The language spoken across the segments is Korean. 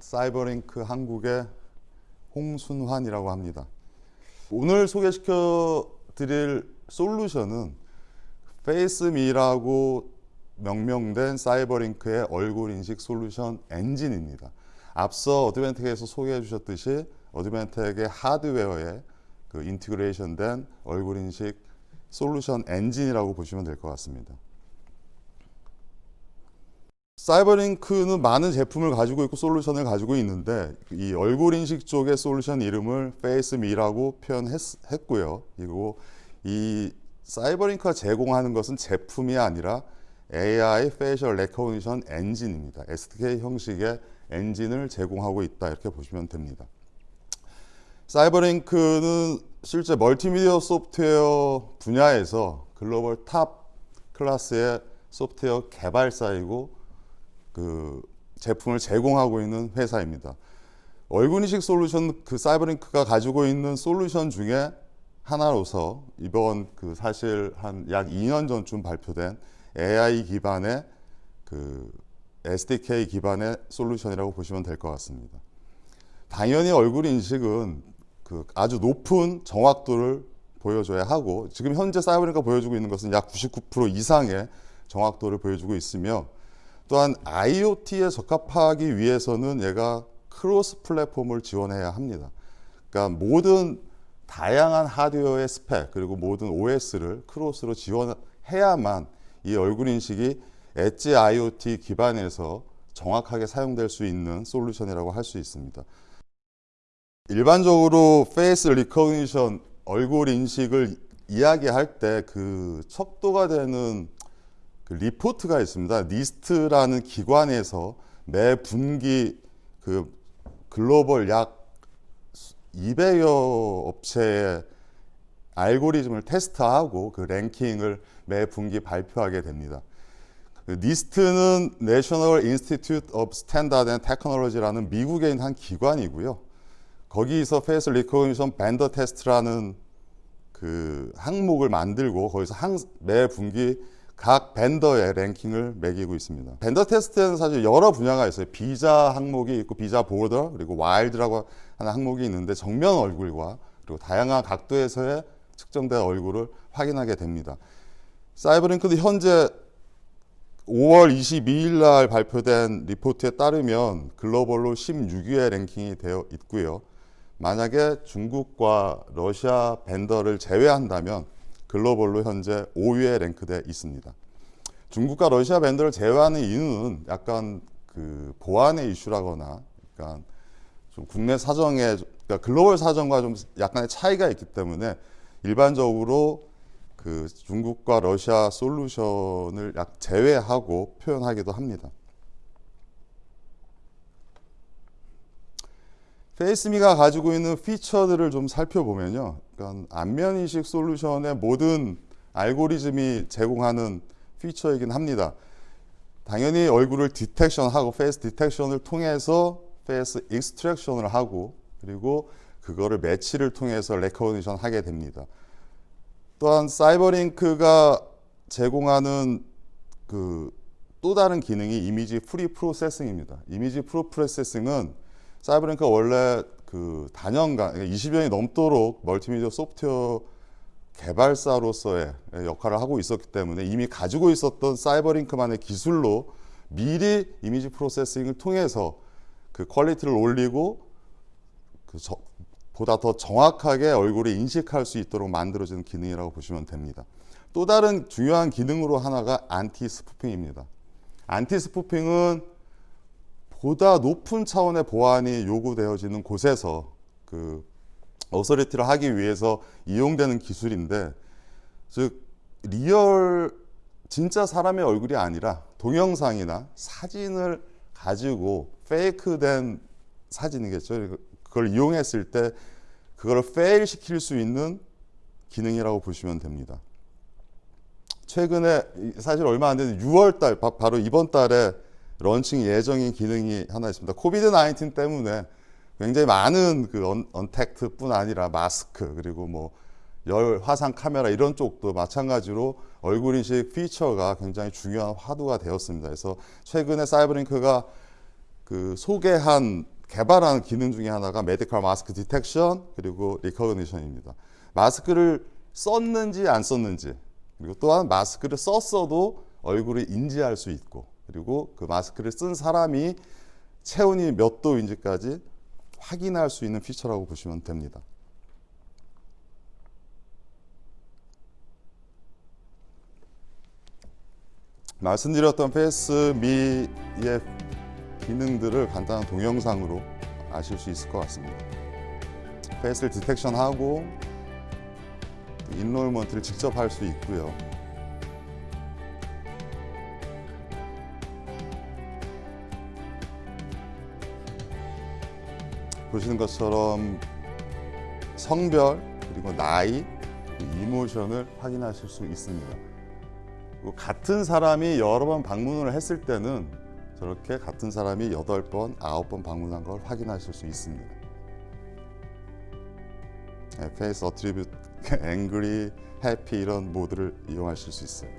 CyberLink 한국의 홍순환이라고 합니다. 오늘 소개시켜 드릴 솔루션은 FaceMe라고 명명된 CyberLink의 얼굴 인식 솔루션 엔진입니다. 앞서 Advantech에서 소개해 주셨듯이 Advantech의 하드웨어에 그 integration된 얼굴 인식 솔루션 엔진이라고 보시면 될 것 같습니다. CyberLink는 많은 제품을 가지고 있고 솔루션을 가지고 있는데 이 얼굴 인식 쪽의 솔루션 이름을 FaceMe라고 표현했고요. 그리고 이 CyberLink가 제공하는 것은 제품이 아니라 AI Facial Recognition 엔진입니다. SDK 형식의 엔진을 제공하고 있다 이렇게 보시면 됩니다. CyberLink는 실제 멀티미디어 소프트웨어 분야에서 글로벌 탑 클래스의 소프트웨어 개발사이고 그 제품을 제공하고 있는 회사입니다. 얼굴인식 솔루션 그 사이버링크가 가지고 있는 솔루션 중에 하나로서 이번 그 사실 한 약 2년 전쯤 발표된 AI 기반의 그 SDK 기반의 솔루션이라고 보시면 될 것 같습니다. 당연히 얼굴 인식은 그 아주 높은 정확도를 보여줘야 하고 지금 현재 CyberLink가 보여주고 있는 것은 약 99% 이상의 정확도를 보여주고 있으며 또한 IoT에 적합하기 위해서는 얘가 cross platform을 지원해야 합니다. 그러니까 모든 다양한 하드웨어의 스펙 그리고 모든 OS를 cross로 지원해야만 이 얼굴 인식이 엣지 IoT 기반에서 정확하게 사용될 수 있는 솔루션이라고 할 수 있습니다. 일반적으로 face recognition 얼굴 인식을 이야기할 때 그 척도가 되는 그 리포트가 있습니다. NIST라는 기관에서 매 분기 그 글로벌 약 200여 업체의 알고리즘을 테스트하고 그 랭킹을 매 분기 발표하게 됩니다. 그 NIST는 National Institute of Standard and Technology라는 미국에 있는 한 기관이고요. 거기서 Face Recognition Vendor Test라는 그 항목을 만들고 거기서 항, 매 분기 각 vendor의 랭킹을 매기고 있습니다. vendor test에는 사실 여러 분야가 있어요. 비자 항목이 있고 visa border 그리고 wild라고 하는 항목이 있는데 정면 얼굴과 그리고 다양한 각도에서의 측정된 얼굴을 확인하게 됩니다. CyberLink도 현재 5월 22일 날 발표된 리포트에 따르면 글로벌로 16위의 랭킹이 되어 있고요. 만약에 중국과 러시아 밴더를 제외한다면 글로벌로 현재 5위에 랭크돼 있습니다. 중국과 러시아 밴드를 제외하는 이유는 약간 그 보안의 이슈라거나 그러니까 좀 국내 사정에 그러니까 글로벌 사정과 좀 약간의 차이가 있기 때문에 일반적으로 그 중국과 러시아 솔루션을 약 제외하고 표현하기도 합니다. FaceMe가 가지고 있는 feature들을 좀 살펴보면요. 그러니까 안면인식 솔루션의 모든 알고리즘이 제공하는 feature이긴 합니다. 당연히 얼굴을 detection하고 face detection을 통해서 face extraction을 하고 그리고 그거를 매치를 통해서 recognition 하게 됩니다. 또한 CyberLink가 제공하는 그 또 다른 기능이 image pre processing입니다. image pre processing은 CyberLink가 원래 그 단연간 20년이 그러니까 넘도록 멀티미디어 소프트웨어 개발사로서의 역할을 하고 있었기 때문에 이미 가지고 있었던 CyberLink만의 기술로 미리 image processing을 통해서 그 quality를 올리고 그 저, 보다 더 정확하게 얼굴을 인식할 수 있도록 만들어지는 기능이라고 보시면 됩니다. 또 다른 중요한 기능으로 하나가 anti spoofing입니다. anti spoofing은 보다 높은 차원의 보안이 요구되어지는 곳에서 그 authority를 하기 위해서 이용되는 기술인데 즉 real 진짜 사람의 얼굴이 아니라 동영상이나 사진을 가지고 fake된 사진이겠죠. 그걸 이용했을 때 그걸 fail 시킬 수 있는 기능이라고 보시면 됩니다. 최근에 사실 얼마 안 되는 6월 달 바로 이번 달에 런칭 예정인 기능이 하나 있습니다. COVID 19 때문에 굉장히 많은 그 언, 언택트뿐 아니라 마스크 그리고 뭐 열 화상 카메라 이런 쪽도 마찬가지로 얼굴 인식 피처가 굉장히 중요한 화두가 되었습니다. 그래서 최근에 CyberLink가 그 소개한 개발한 기능 중에 하나가 medical mask detection 그리고 recognition입니다. 마스크를 썼는지 안 썼는지 그리고 또한 마스크를 썼어도 얼굴을 인지할 수 있고 그리고 그 마스크를 쓴 사람이 체온이 몇 도인지까지 확인할 수 있는 feature라고 보시면 됩니다. 말씀드렸던 FaceMe의 기능들을 간단한 동영상으로 아실 수 있을 것 같습니다. 페이스를 디텍션하고 인롤먼트를 직접 할 수 있고요. 보시는 것처럼 성별 그리고 나이 이모션을 확인하실 수 있습니다. 같은 사람이 여러 번 방문을 했을 때는 저렇게 같은 사람이 여덟 번, 아홉 번 방문한 걸 확인하실 수 있습니다. 네, face attribute, angry, happy 이런 모드를 이용하실 수 있어요.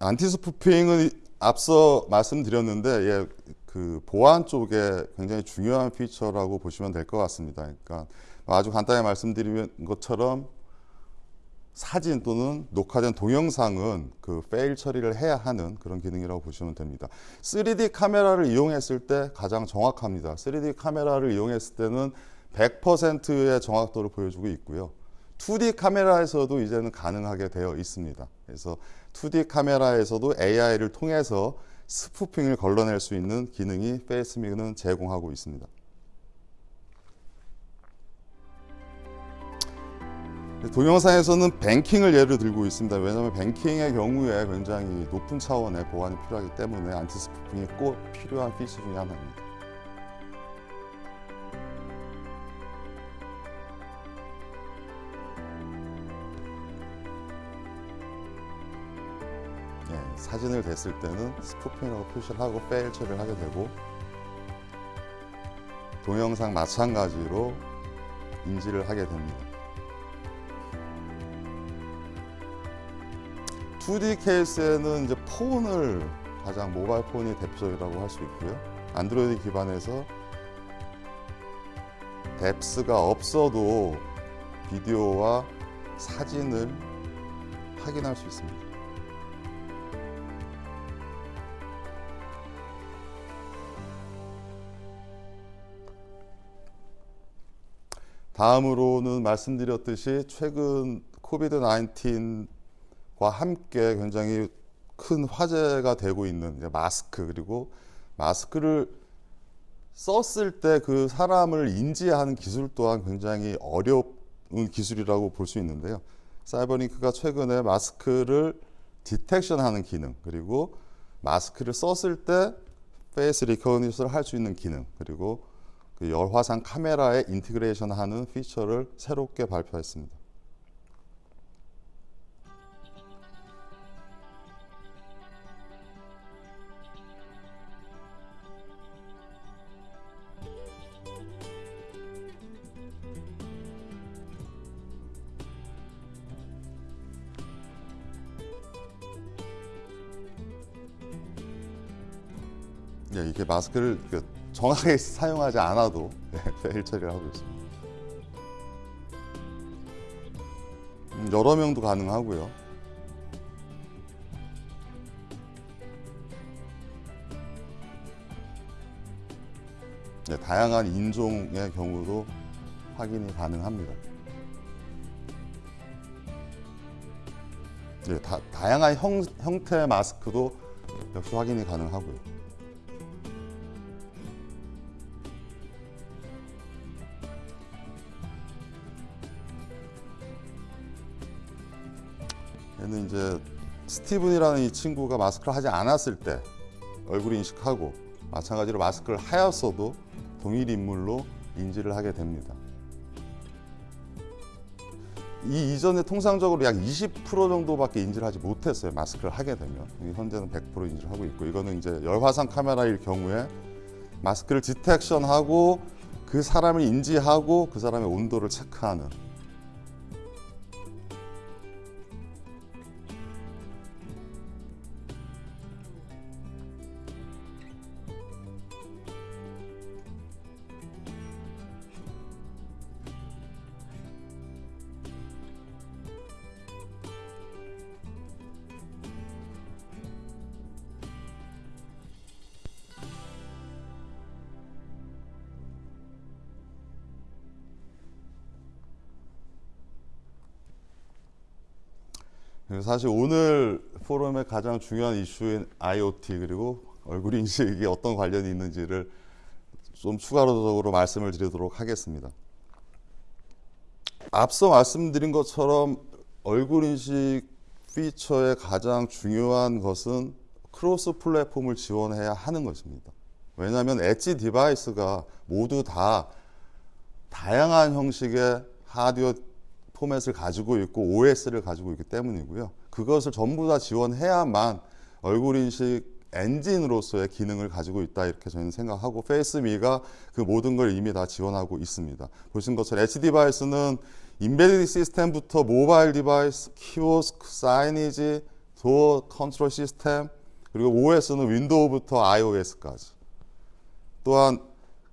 anti-spoofing은 앞서 말씀드렸는데 예, 그 보안 쪽에 굉장히 중요한 feature라고 보시면 될 것 같습니다. 그러니까 아주 간단히 말씀드린 것처럼 사진 또는 녹화된 동영상은 그 페일 처리를 해야 하는 그런 기능이라고 보시면 됩니다. 3D 카메라를 이용했을 때 가장 정확합니다. 3D 카메라를 이용했을 때는 100%의 정확도를 보여주고 있고요. 2D 카메라에서도 이제는 가능하게 되어 있습니다. 그래서 2D 카메라에서도 AI를 통해서 스푸핑을 걸러낼 수 있는 기능이 페이스믹은 제공하고 있습니다. 동영상에서는 뱅킹을 예를 들고 있습니다. 왜냐하면 뱅킹의 경우에 굉장히 높은 차원의 보안이 필요하기 때문에 안티스푸핑이 꼭 필요한 피처 중에 하나입니다. 사진을 댔을 때는 스푸핑이라고 표시를 하고 페일 처리를 하게 되고 동영상 마찬가지로 인지를 하게 됩니다. 2D 케이스에는 이제 폰을 가장 모바일 폰이 대표적이라고 할 수 있고요. 안드로이드 기반에서 뎁스가 없어도 비디오와 사진을 확인할 수 있습니다. 다음으로는 말씀드렸듯이 최근 COVID 19과 함께 굉장히 큰 화제가 되고 있는 마스크 그리고 마스크를 썼을 때 그 사람을 인지하는 기술 또한 굉장히 어려운 기술이라고 볼 수 있는데요. CyberLink가 최근에 마스크를 detection하는 기능 그리고 마스크를 썼을 때 face recognition을 할 수 있는 기능 그리고 그 열화상 카메라에 인티그레이션하는 피처를 새롭게 발표했습니다. 예, 이게 마스크를 그 정확하게 사용하지 않아도 페일 처리를 하고 있습니다. 음, 여러 명도 가능하고요. 네, 다양한 인종의 경우도 확인이 가능합니다. 네, 다, 다양한 형, 형태의 마스크도 역시 확인이 가능하고요. 스티븐이라는 이 친구가 마스크를 하지 않았을 때 얼굴 인식하고 마찬가지로 마스크를 하였어도 동일 인물로 인지를 하게 됩니다. 이 이전에 통상적으로 약 20% 정도밖에 인지를 하지 못했어요. 마스크를 하게 되면 현재는 100% 인지를 하고 있고 이거는 이제 열화상 카메라일 경우에 마스크를 디텍션하고 그, 그 사람을 인지하고 그 사람의 온도를 체크하는 사실 오늘 포럼의 가장 중요한 이슈인 IoT 그리고 얼굴 인식이 어떤 관련이 있는지를 좀 추가적으로 말씀을 드리도록 하겠습니다. 앞서 말씀드린 것처럼 얼굴 인식 피처의 가장 중요한 것은 cross platform을 지원해야 하는 것입니다. 왜냐하면 edge device가 모두 다 다양한 형식의 하드웨어 포맷을 가지고 있고 OS를 가지고 있기 때문이고요. 그것을 전부 다 지원해야만 얼굴 인식 엔진으로서의 기능을 가지고 있다 이렇게 저희는 생각하고 FaceMe가 그 모든 걸 이미 다 지원하고 있습니다. 보신 것처럼 edge device는 embedded system부터 mobile device, 키오스크, signage, door control system 그리고 OS는 Windows부터 iOS까지 또한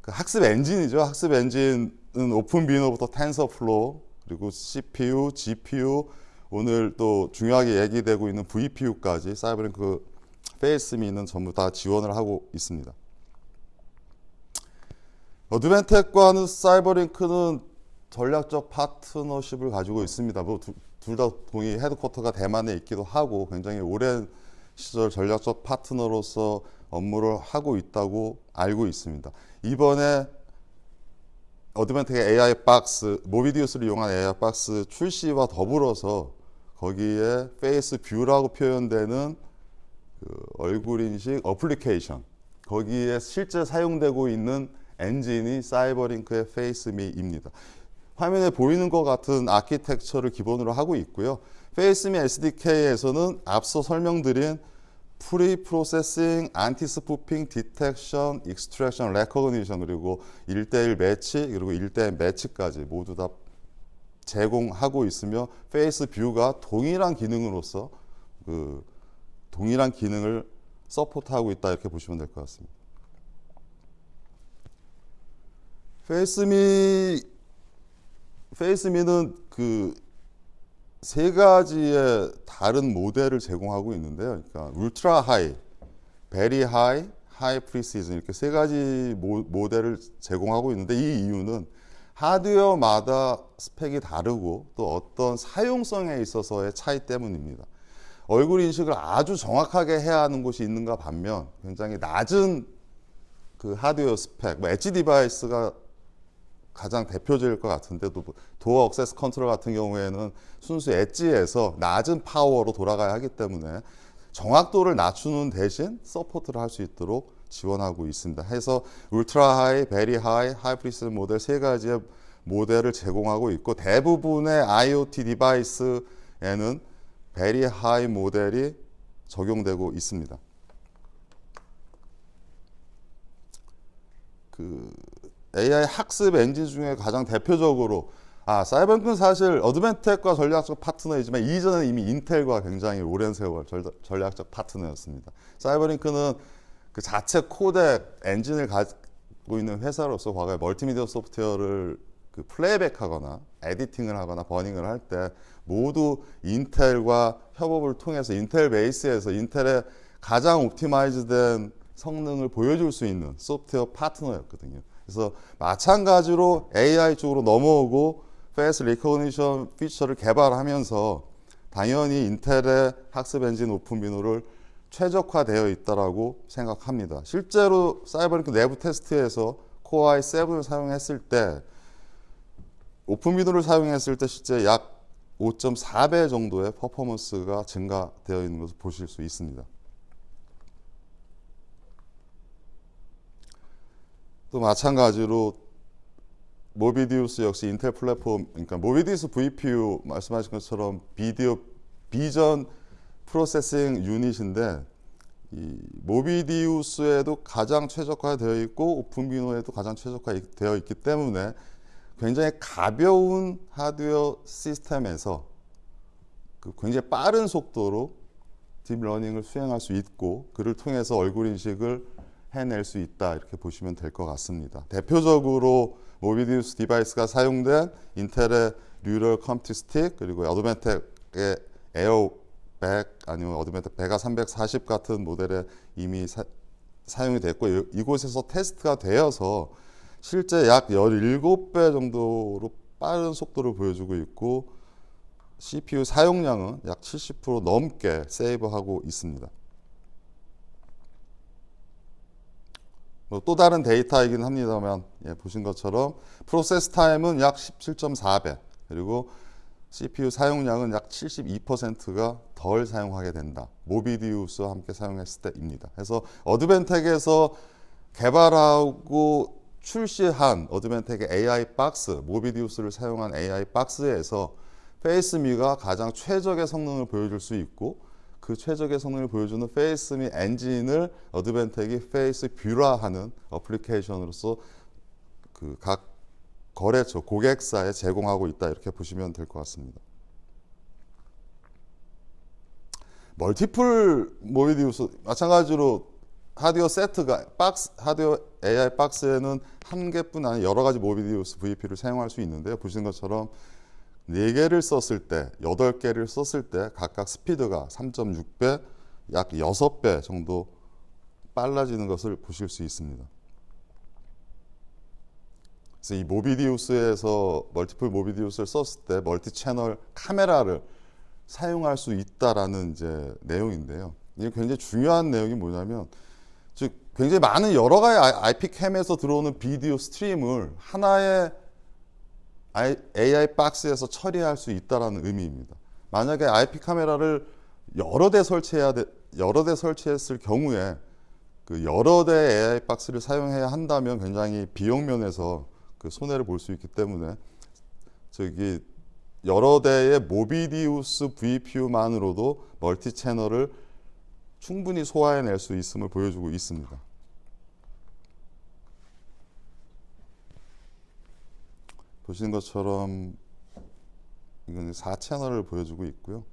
그 학습 엔진이죠. 학습 엔진은 OpenVINO부터 TensorFlow 그리고 CPU, GPU 오늘 또 중요하게 얘기되고 있는 VPU까지 CyberLink FaceMe는 전부 다 지원을 하고 있습니다. Advantech과는 CyberLink는 전략적 파트너십을 가지고 있습니다. 뭐 둘 다 동의 headquarter가 대만에 있기도 하고 굉장히 오랜 시절 전략적 파트너로서 업무를 하고 있다고 알고 있습니다. 이번에 어드벤텍의 AI 박스, 모비디우스를 이용한 AI 박스 출시와 더불어서 거기에 FaceView라고 표현되는 그 얼굴 인식 어플리케이션 거기에 실제 사용되고 있는 엔진이 CyberLink의 FaceMe입니다. 화면에 보이는 것 같은 아키텍처를 기본으로 하고 있고요. FaceMe SDK에서는 앞서 설명드린 pre-processing, anti-spoofing, detection, extraction, recognition 그리고 1대1 매치 그리고 1대1 매치까지 모두 다 제공하고 있으며 FaceView가 동일한 기능으로서 그 동일한 기능을 support하고 있다 이렇게 보시면 될 것 같습니다. FaceMe FaceMe는 그 세 가지의 다른 모델을 제공하고 있는데요. 그러니까 ultra high, very high, high precision 이렇게 세 가지 모, 모델을 제공하고 있는데 이 이유는 하드웨어마다 스펙이 다르고 또 어떤 사용성에 있어서의 차이 때문입니다. 얼굴 인식을 아주 정확하게 해야 하는 곳이 있는가 반면 굉장히 낮은 그 하드웨어 스펙, 뭐 edge device가 가장 대표적일 것 같은데 도 door access control 같은 경우에는 순수 edge에서 낮은 파워로 돌아가야 하기 때문에 정확도를 낮추는 대신 support를 할 수 있도록 지원하고 있습니다. 해서 ultra high, very high, high precision 모델 세 가지의 모델을 제공하고 있고 대부분의 IoT 디바이스에는 베리 하이 모델이 적용되고 있습니다. 그 AI 학습 엔진 중에 가장 대표적으로 아 CyberLink는 사실 Advantech과 전략적 파트너이지만 이전에 이미 Intel과 굉장히 오랜 세월 전략적 파트너였습니다. CyberLink는 그 자체 코덱 엔진을 가지고 있는 회사로서 과거에 멀티미디어 소프트웨어를 그 playback하거나 editing을 하거나 burning을 할 때 모두 Intel과 협업을 통해서 Intel base에서 Intel의 가장 optimize된 성능을 보여줄 수 있는 소프트웨어 파트너였거든요. 그래서 마찬가지로 AI 쪽으로 넘어오고 face recognition feature를 개발하면서 당연히 Intel의 학습 엔진 OpenVINO를 최적화되어 있다라고 생각합니다. 실제로 CyberLink 내부 테스트에서 Core i7을 사용했을 때 OpenVINO를 사용했을 때 실제 약 5.4배 정도의 performance가 증가되어 있는 것을 보실 수 있습니다. 또 마찬가지로 Movidius 역시 인텔 플랫폼, 그러니까 Movidius VPU 말씀하신 것처럼 video vision processing unit인데 이 Movidius에도 가장 최적화되어 있고 OpenVINO에도 가장 최적화되어 있기 때문에 굉장히 가벼운 하드웨어 시스템에서 그 굉장히 빠른 속도로 deep learning을 수행할 수 있고 그를 통해서 얼굴 인식을 해낼 수 있다 이렇게 보시면 될 것 같습니다. 대표적으로 Movidius device가 사용된 인텔의 Neural Compute Stick 그리고 Advantech의 에어백 아니면 Advantech VEGA 340 같은 모델에 이미 사, 사용이 됐고 이곳에서 테스트가 되어서 실제 약 17배 정도로 빠른 속도를 보여주고 있고 CPU 사용량은 약 70% 넘게 세이브하고 있습니다. 뭐 또 다른 데이터이긴 합니다만 예, 보신 것처럼 프로세스 타임은 약 17.4배 그리고 CPU 사용량은 약 72%가 덜 사용하게 된다. 모비디우스와 함께 사용했을 때입니다. 그래서 어드벤텍에서 개발하고 출시한 어드벤텍의 AI 박스, 모비디우스를 사용한 AI 박스에서 FaceMe가 가장 최적의 성능을 보여줄 수 있고 그 최적의 성능을 보여주는 FaceMe 엔진을 Advantech이 FaceView라 하는 어플리케이션으로서 그 각 거래처 고객사에 제공하고 있다 이렇게 보시면 될 것 같습니다. multiple Movidius 마찬가지로 하드웨어 세트가 박스 하드웨어 AI 박스에는 한 개뿐 아니라 여러 가지 Movidius VPU를 사용할 수 있는데요. 보시는 것처럼 4개를 썼을 때, 8개를 썼을 때 각각 스피드가 3.6배, 약 6배 정도 빨라지는 것을 보실 수 있습니다. 그래서 이 Movidius에서 multiple Movidius를 썼을 때 multi channel 카메라를 사용할 수 있다라는 이제 내용인데요. 이게 굉장히 중요한 내용이 뭐냐면 즉 굉장히 많은 여러 가지 IP 캠에서 들어오는 비디오 스트림을 하나의 AI 박스에서 처리할 수 있다라는 의미입니다. 만약에 IP 카메라를 여러 대 설치해야 돼, 여러 대 설치했을 경우에 그 여러 대 AI 박스를 사용해야 한다면 굉장히 비용 면에서 그 손해를 볼 수 있기 때문에 저기 여러 대의 모비디우스 VPU만으로도 멀티 채널을 충분히 소화해낼 수 있음을 보여주고 있습니다. 보시는 것처럼 이건 4채널을 보여주고 있고요.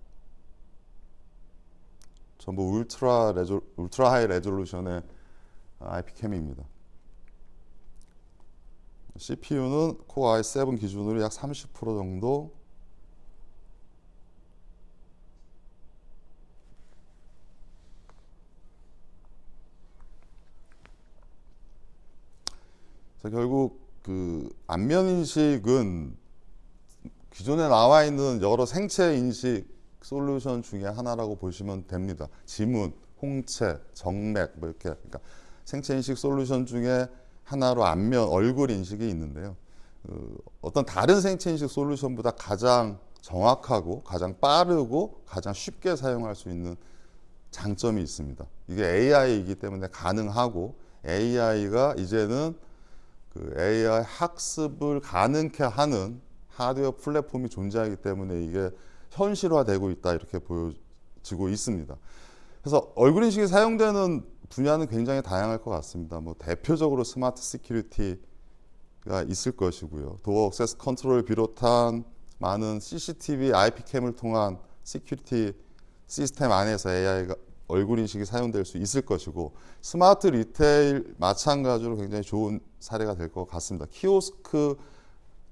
전부 울트라 레조, 울트라 하이 레졸루션의 IP 캠입니다. CPU는 코어 i7 기준으로 약 30% 정도 자, 결국 그 안면 인식은 기존에 나와 있는 여러 생체 인식 솔루션 중에 하나라고 보시면 됩니다. 지문, 홍채, 정맥 뭐 이렇게 그러니까 생체 인식 솔루션 중에 하나로 안면 얼굴 인식이 있는데요. 그 어떤 다른 생체 인식 솔루션보다 가장 정확하고 가장 빠르고 가장 쉽게 사용할 수 있는 장점이 있습니다. 이게 AI이기 때문에 가능하고 AI가 이제는 그 AI 학습을 가능케 하는 하드웨어 플랫폼이 존재하기 때문에 이게 현실화되고 있다 이렇게 보여지고 있습니다. 그래서 얼굴 인식이 사용되는 분야는 굉장히 다양할 것 같습니다. 뭐 대표적으로 smart security가 있을 것이고요. door access control을 비롯한 많은 CCTV, IP 캠을 통한 시큐리티 시스템 안에서 AI가 얼굴 인식이 사용될 수 있을 것이고 smart retail 마찬가지로 굉장히 좋은 사례가 될 것 같습니다. 키오스크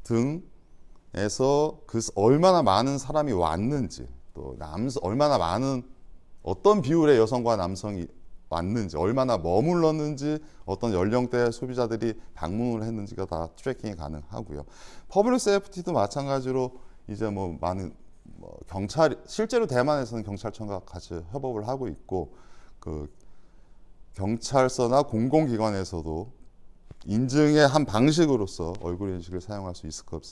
등에서 그 얼마나 많은 사람이 왔는지 또 남성 얼마나 많은 어떤 비율의 여성과 남성이 왔는지 얼마나 머물렀는지 어떤 연령대 소비자들이 방문을 했는지가 다 tracking이 가능하고요. public safety도 마찬가지로 이제 뭐 많은 뭐 경찰 실제로 대만에서는 경찰청과 같이 협업을 하고 있고 그 경찰서나 공공기관에서도 인증의 한 방식으로서 얼굴 인식을 사용할 수 있을 것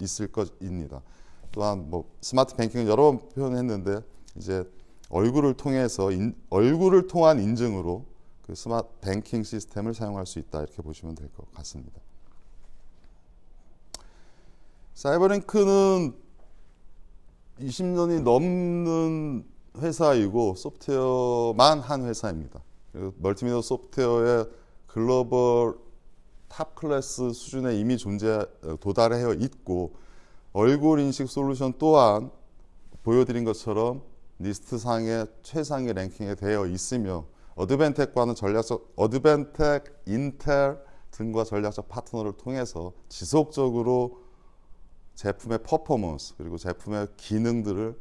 있을 것입니다. 또한 뭐 smart banking은 여러 번 표현했는데 이제 얼굴을 통해서 인, 얼굴을 통한 인증으로 그 smart banking 시스템을 사용할 수 있다 이렇게 보시면 될 것 같습니다. CyberLink는 20년이 넘는 회사이고 소프트웨어만 한 회사입니다. 멀티미디어 소프트웨어의 글로벌 top class 수준에 이미 존재 도달해 있고 얼굴 인식 솔루션 또한 보여드린 것처럼 NIST 상의 최상위 랭킹에 되어 있으며 Advantech과는 전략적 Advantech, 인텔 등과 전략적 파트너를 통해서 지속적으로 제품의 퍼포먼스 그리고 제품의 기능들을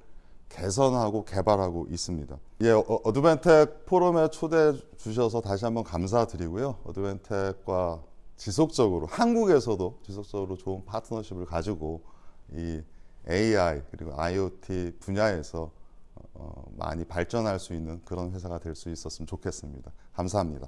개선하고 개발하고 있습니다. 예, 어, Advantech 포럼에 초대해 주셔서 다시 한번 감사드리고요. Advantech과 지속적으로 한국에서도 지속적으로 좋은 파트너십을 가지고 이 AI 그리고 IoT 분야에서 어, 많이 발전할 수 있는 그런 회사가 될 수 있었으면 좋겠습니다. 감사합니다.